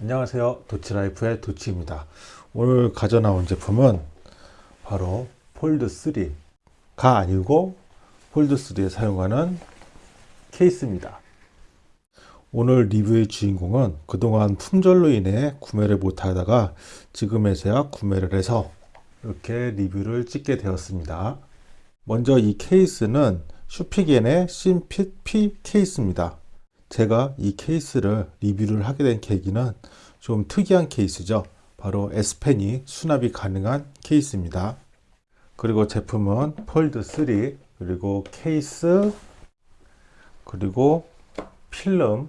안녕하세요. 도치라이프의 도치입니다. 오늘 가져 나온 제품은 바로 폴드3가 아니고 폴드3에 사용하는 케이스입니다. 오늘 리뷰의 주인공은 그동안 품절로 인해 구매를 못하다가 지금에서야 구매를 해서 이렇게 리뷰를 찍게 되었습니다. 먼저 이 케이스는 슈피겐의 심핏 P 케이스입니다 제가 이 케이스를 리뷰를 하게 된 계기는 좀 특이한 케이스죠. 바로 S펜이 수납이 가능한 케이스입니다. 그리고 제품은 폴드 3 그리고 케이스 그리고 필름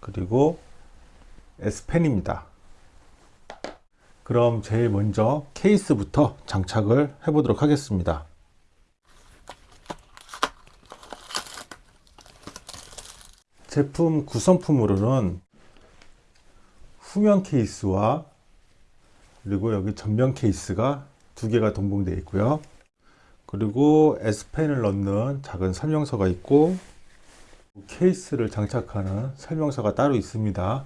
그리고 S펜입니다. 그럼 제일 먼저 케이스부터 장착을 해 보도록 하겠습니다. 제품 구성품으로는 후면 케이스와 그리고 여기 전면 케이스가 두 개가 동봉되어 있고요. 그리고 S펜을 넣는 작은 설명서가 있고 케이스를 장착하는 설명서가 따로 있습니다.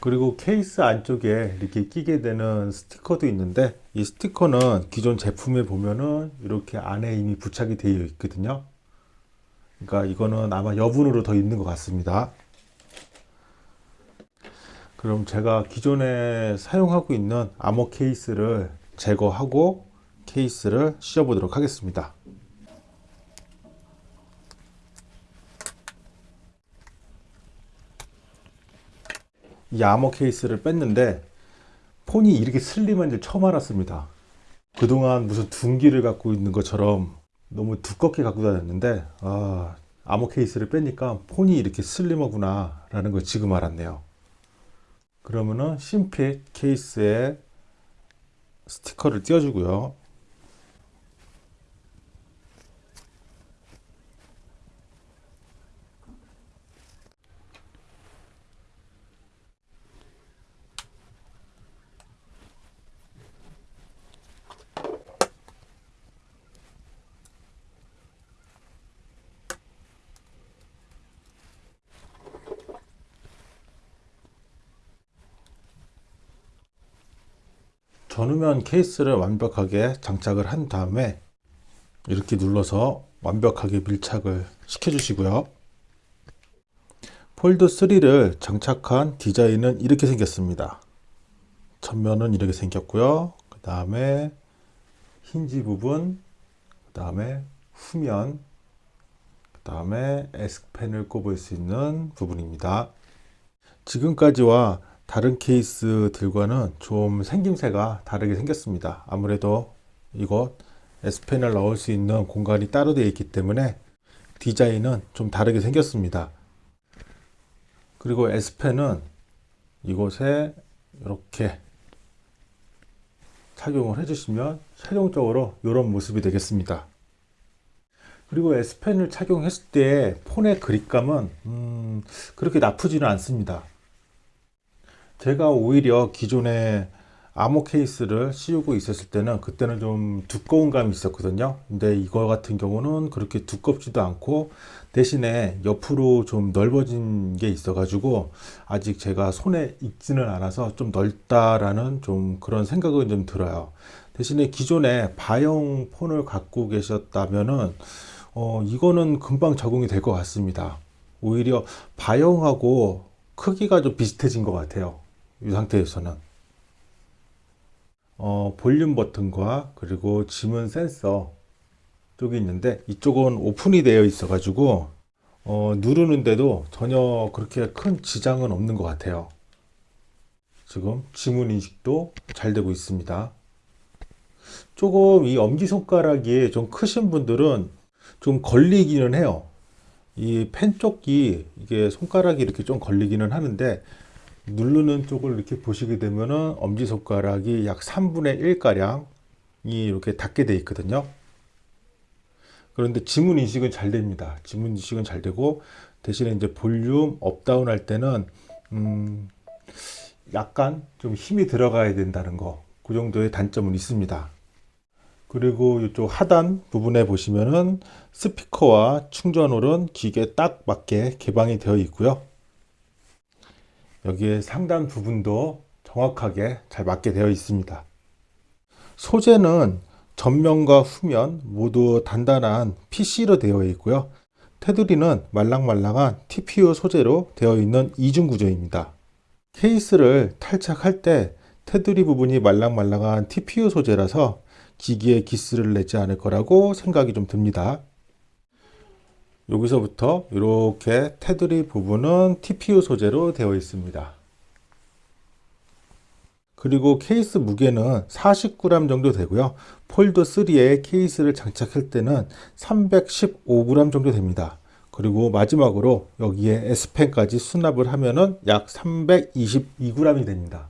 그리고 케이스 안쪽에 이렇게 끼게 되는 스티커도 있는데 이 스티커는 기존 제품에 보면은 이렇게 안에 이미 부착이 되어 있거든요. 그러니까 이거는 아마 여분으로 더 있는 것 같습니다. 그럼 제가 기존에 사용하고 있는 암호 케이스를 제거하고 케이스를 씌워 보도록 하겠습니다. 이 암호 케이스를 뺐는데 폰이 이렇게 슬림한 줄 처음 알았습니다. 그동안 무슨 둔기를 갖고 있는 것처럼 너무 두껍게 갖고 다녔는데 아, 암호 케이스를 빼니까 폰이 이렇게 슬림하구나 라는 걸 지금 알았네요. 그러면은 심핏 케이스에 스티커를 띄워주고요 전후면 케이스를 완벽하게 장착을 한 다음에 이렇게 눌러서 완벽하게 밀착을 시켜 주시고요. 폴드 3를 장착한 디자인은 이렇게 생겼습니다. 전면은 이렇게 생겼고요. 그 다음에 힌지 부분 그 다음에 후면 그 다음에 S펜을 꼽을 수 있는 부분입니다. 지금까지와 다른 케이스들과는 좀 생김새가 다르게 생겼습니다. 아무래도 이곳 S펜을 넣을 수 있는 공간이 따로 되어 있기 때문에 디자인은 좀 다르게 생겼습니다. 그리고 S펜은 이곳에 이렇게 착용을 해주시면 최종적으로 이런 모습이 되겠습니다. 그리고 S펜을 착용했을 때 폰의 그립감은 음, 그렇게 나쁘지는 않습니다 제가 오히려 기존에 암호 케이스를 씌우고 있었을 때는 그때는 좀 두꺼운 감이 있었거든요. 근데 이거 같은 경우는 그렇게 두껍지도 않고 대신에 옆으로 좀 넓어진 게 있어 가지고 아직 제가 손에 익지는 않아서 좀 넓다라는 좀 그런 생각은 좀 들어요. 대신에 기존에 바형 폰을 갖고 계셨다면은 어 이거는 금방 적응이 될 것 같습니다. 오히려 바형하고 크기가 좀 비슷해진 것 같아요 이 상태에서는. 어, 볼륨 버튼과 그리고 지문 센서 쪽이 있는데 이쪽은 오픈이 되어 있어 가지고 어, 누르는데도 전혀 그렇게 큰 지장은 없는 것 같아요. 지금 지문 인식도 잘 되고 있습니다. 조금 이 엄지손가락이 좀 크신 분들은 좀 걸리기는 해요. 이 펜 쪽이 이게 손가락이 이렇게 좀 걸리기는 하는데 누르는 쪽을 이렇게 보시게 되면은 엄지손가락이 약 3분의 1 가량이 이렇게 닿게 되어 있거든요. 그런데 지문 인식은 잘 됩니다. 지문 인식은 잘 되고 대신에 이제 볼륨 up down 할 때는 음 약간 좀 힘이 들어가야 된다는 거그 정도의 단점은 있습니다. 그리고 이쪽 하단 부분에 보시면은 스피커와 충전홀은 기계 딱 맞게 개방이 되어 있고요 여기에 상단 부분도 정확하게 잘 맞게 되어 있습니다. 소재는 전면과 후면 모두 단단한 PC로 되어 있고요. 테두리는 말랑말랑한 TPU 소재로 되어 있는 이중 구조입니다. 케이스를 탈착할 때 테두리 부분이 말랑말랑한 TPU 소재라서 기기에 기스를 내지 않을 거라고 생각이 좀 듭니다. 여기서부터 이렇게 테두리 부분은 TPU 소재로 되어 있습니다. 그리고 케이스 무게는 49g 정도 되고요. 폴드 3에 케이스를 장착할 때는 315g 정도 됩니다. 그리고 마지막으로 여기에 S펜까지 수납을 하면 은 약 322g이 됩니다.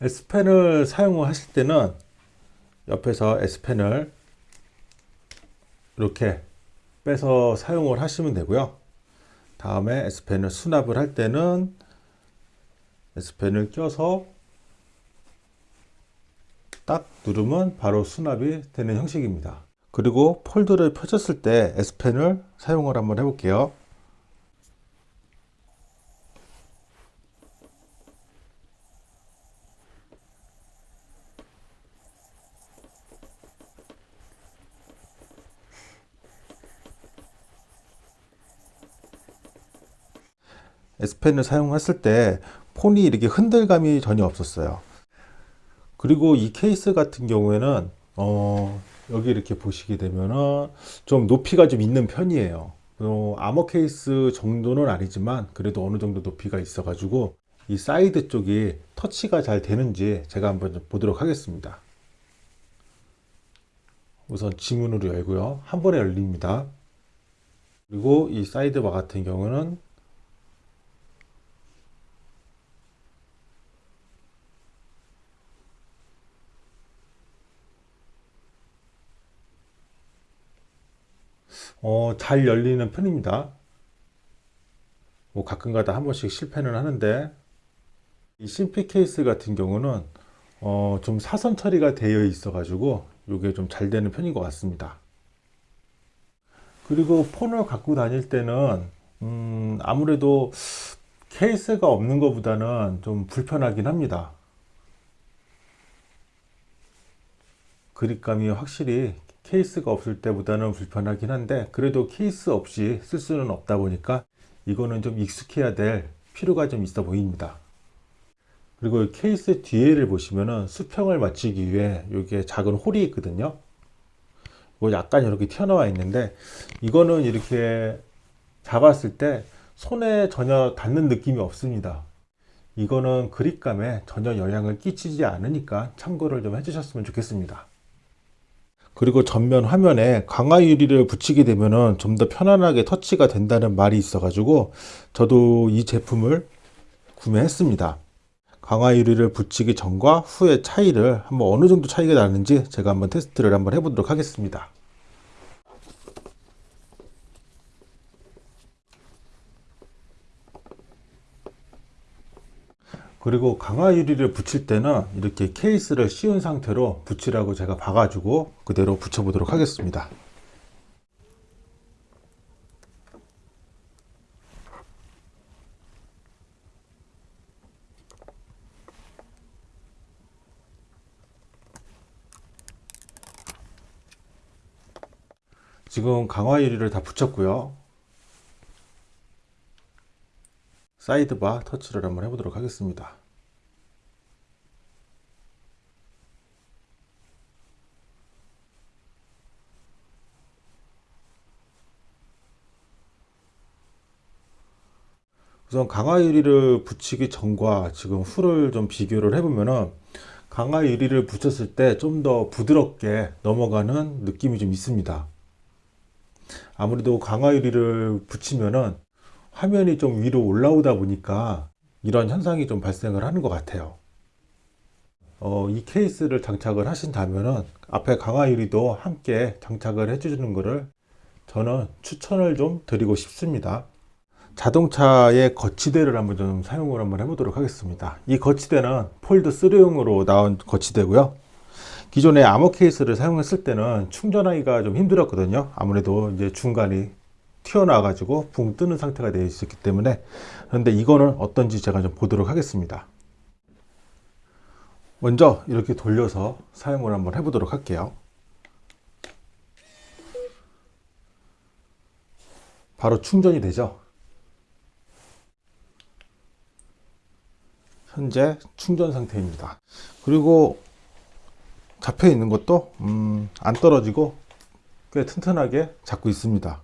S펜을 사용을 하실 때는 옆에서 S펜을 이렇게 빼서 사용을 하시면 되고요. 다음에 S펜을 수납을 할 때는 S펜을 껴서 딱 누르면 바로 수납이 되는 형식입니다. 그리고 폴더를 펴졌을 때 S펜을 사용을 한번 해볼게요. S펜을 사용했을 때 폰이 이렇게 흔들감이 전혀 없었어요. 그리고 이 케이스 같은 경우에는 어, 여기 이렇게 보시게 되면은 좀 높이가 좀 있는 편이에요. 어, 아머 케이스 정도는 아니지만 그래도 어느 정도 높이가 있어 가지고 이 사이드 쪽이 터치가 잘 되는지 제가 한번 좀 보도록 하겠습니다. 우선 지문으로 열고요. 한 번에 열립니다. 그리고 이 side bar 같은 경우는 어, 잘 열리는 편입니다. 뭐 가끔가다 한 번씩 실패는 하는데 이 심피 케이스 같은 경우는 어, 좀 사선 처리가 되어 있어 가지고 이게 좀 잘 되는 편인 것 같습니다. 그리고 폰을 갖고 다닐 때는 음, 아무래도 케이스가 없는 것보다는 좀 불편하긴 합니다. 그립감이 확실히 케이스가 없을 때보다는 불편하긴 한데 그래도 케이스 없이 쓸 수는 없다 보니까 이거는 좀 익숙해야 될 필요가 좀 있어 보입니다. 그리고 케이스 뒤에를 보시면은 수평을 맞추기 위해 여기에 작은 홀이 있거든요. 이거 약간 이렇게 튀어나와 있는데 이거는 이렇게 잡았을 때 손에 전혀 닿는 느낌이 없습니다. 이거는 그립감에 전혀 영향을 끼치지 않으니까 참고를 좀 해주셨으면 좋겠습니다. 그리고 전면 화면에 강화 유리를 붙이게 되면은 좀 더 편안하게 터치가 된다는 말이 있어 가지고 저도 이 제품을 구매했습니다. 강화 유리를 붙이기 전과 후의 차이를 한번 어느 정도 차이가 나는지 제가 한번 테스트를 한번 해보도록 하겠습니다. 그리고 강화 유리를 붙일 때는 이렇게 케이스를 씌운 상태로 붙이라고 제가 봐가지고 그대로 붙여 보도록 하겠습니다. 지금 강화 유리를 다 붙였고요 사이드바 터치를 한번 해보도록 하겠습니다. 우선 강화 유리를 붙이기 전과 지금 후를 좀 비교를 해보면은 강화 유리를 붙였을 때 좀 더 부드럽게 넘어가는 느낌이 좀 있습니다. 아무래도 강화 유리를 붙이면은 화면이 좀 위로 올라오다 보니까 이런 현상이 좀 발생을 하는 것 같아요. 어, 이 케이스를 장착을 하신다면 앞에 강화 유리도 함께 장착을 해주는 것을 저는 추천을 좀 드리고 싶습니다. 자동차의 거치대를 한번 좀 사용을 한번 해보도록 하겠습니다. 이 거치대는 폴드 3용으로 나온 거치대고요. 기존의 아머 케이스를 사용했을 때는 충전하기가 좀 힘들었거든요. 아무래도 이제 중간이 튀어나와 가지고 붕 뜨는 상태가 되어 있었기 때문에 그런데 이거는 어떤지 제가 좀 보도록 하겠습니다. 먼저 이렇게 돌려서 사용을 한번 해보도록 할게요. 바로 충전이 되죠? 현재 충전 상태입니다. 그리고 잡혀 있는 것도 음, 안 떨어지고 꽤 튼튼하게 잡고 있습니다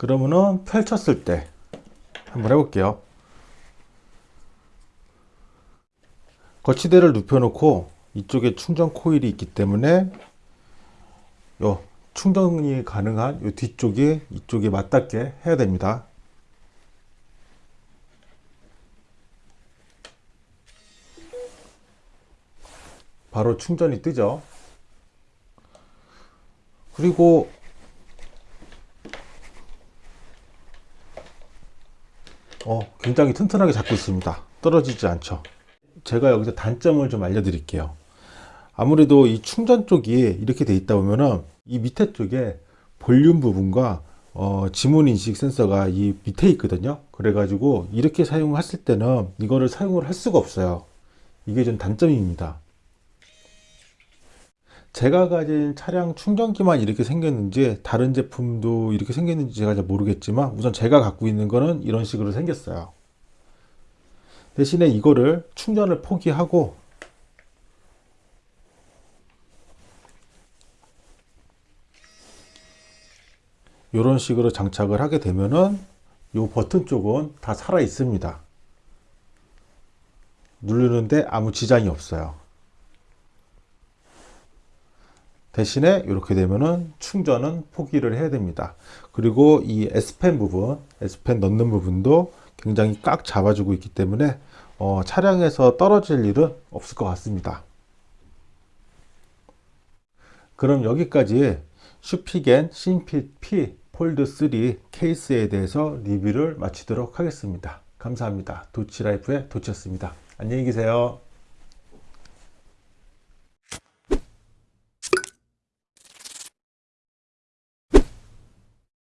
그러면은 펼쳤을 때 한번 해볼게요. 거치대를 눕혀 놓고 이쪽에 충전 코일이 있기 때문에 요 충전이 가능한 요 뒤쪽이 이쪽에 맞닿게 해야 됩니다. 바로 충전이 뜨죠. 그리고 어, 굉장히 튼튼하게 잡고 있습니다. 떨어지지 않죠. 제가 여기서 단점을 좀 알려드릴게요. 아무래도 이 충전 쪽이 이렇게 돼 있다 보면은 이 밑에 쪽에 볼륨 부분과 어, 지문 인식 센서가 이 밑에 있거든요. 그래 가지고 이렇게 사용했을 때는 이거를 사용을 할 수가 없어요. 이게 좀 단점입니다 제가 가진 차량 충전기만 이렇게 생겼는지 다른 제품도 이렇게 생겼는지 제가 잘 모르겠지만 우선 제가 갖고 있는 거는 이런 식으로 생겼어요. 대신에 이거를 충전을 포기하고 이런 식으로 장착을 하게 되면은 이 버튼 쪽은 다 살아 있습니다. 누르는데 아무 지장이 없어요 대신에 이렇게 되면은 충전은 포기를 해야 됩니다. 그리고 이 S펜 부분 S펜 넣는 부분도 굉장히 꽉 잡아주고 있기 때문에 어, 차량에서 떨어질 일은 없을 것 같습니다. 그럼 여기까지 Spigen Thin Fit P Fold 3 케이스에 대해서 리뷰를 마치도록 하겠습니다. 감사합니다. 도치라이프의 도치였습니다. 안녕히 계세요